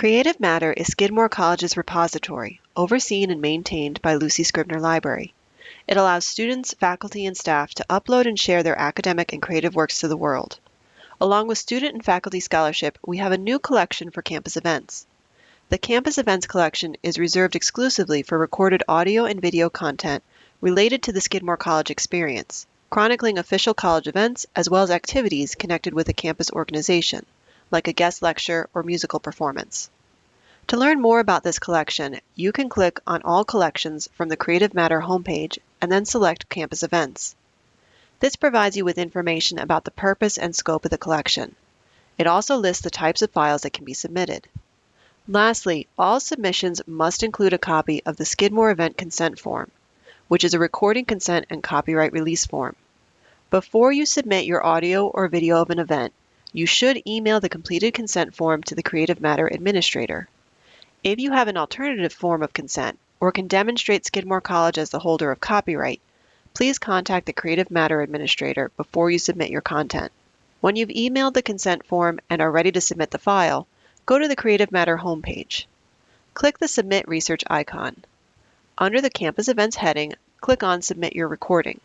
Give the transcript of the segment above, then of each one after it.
Creative Matter is Skidmore College's repository, overseen and maintained by Lucy Scribner Library. It allows students, faculty, and staff to upload and share their academic and creative works to the world. Along with student and faculty scholarship, we have a new collection for campus events. The Campus Events collection is reserved exclusively for recorded audio and video content related to the Skidmore College experience, chronicling official college events as well as activities connected with a campus organization like a guest lecture or musical performance. To learn more about this collection, you can click on All Collections from the Creative Matter homepage and then select Campus Events. This provides you with information about the purpose and scope of the collection. It also lists the types of files that can be submitted. Lastly, all submissions must include a copy of the Skidmore Event Consent Form, which is a recording consent and copyright release form. Before you submit your audio or video of an event, you should email the completed consent form to the Creative Matter Administrator. If you have an alternative form of consent or can demonstrate Skidmore College as the holder of copyright, please contact the Creative Matter Administrator before you submit your content. When you've emailed the consent form and are ready to submit the file, go to the Creative Matter homepage. Click the Submit Research icon. Under the Campus Events heading, click on Submit Your Recording.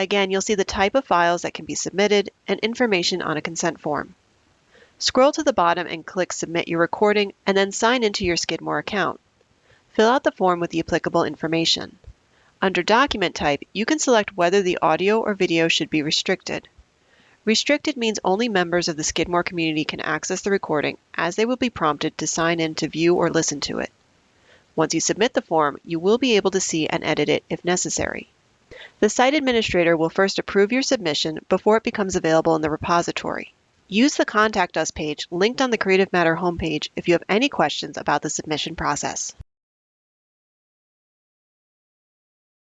Again, you'll see the type of files that can be submitted and information on a consent form. Scroll to the bottom and click Submit Your Recording and then sign into your Skidmore account. Fill out the form with the applicable information. Under Document Type, you can select whether the audio or video should be restricted. Restricted means only members of the Skidmore community can access the recording as they will be prompted to sign in to view or listen to it. Once you submit the form, you will be able to see and edit it if necessary. The site administrator will first approve your submission before it becomes available in the repository. Use the Contact Us page linked on the Creative Matter homepage if you have any questions about the submission process.